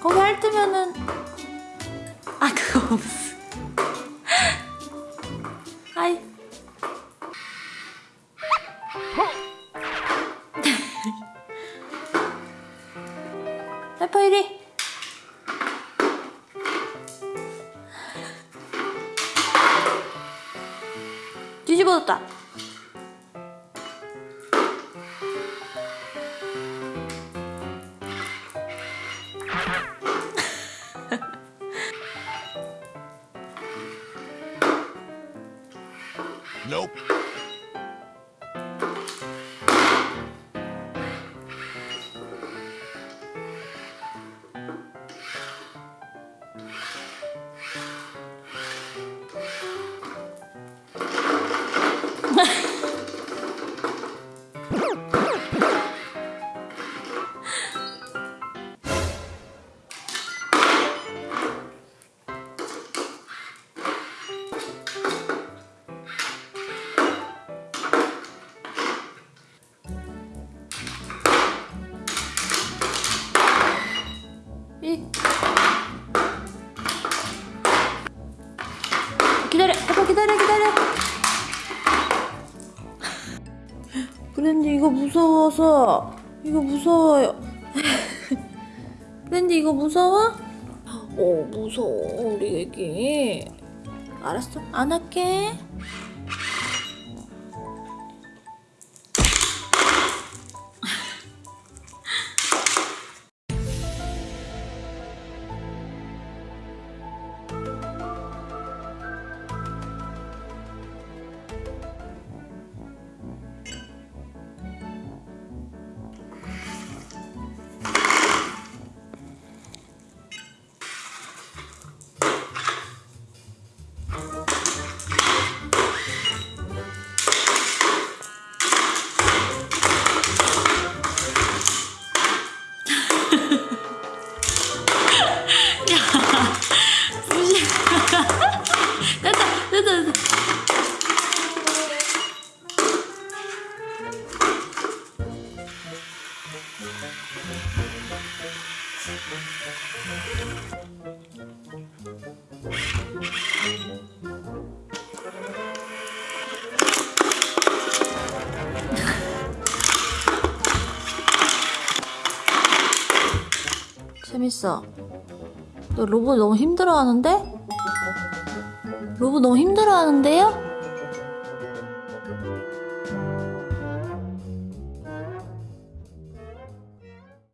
거기 핥으면은 아 그거 무슨 아이. 페퍼 이리 뒤집어졌다 Nope. 이 기다려 페퍼 기다려 기다려. 브랜디 이거 무서워서 이거 무서워요. 브랜디 이거 무서워? 어 무서워 우리 애기. 알았어 안 할게 재밌어. 너 로봇 너무 힘들어하는데? 로봇 너무 힘들어하는데요?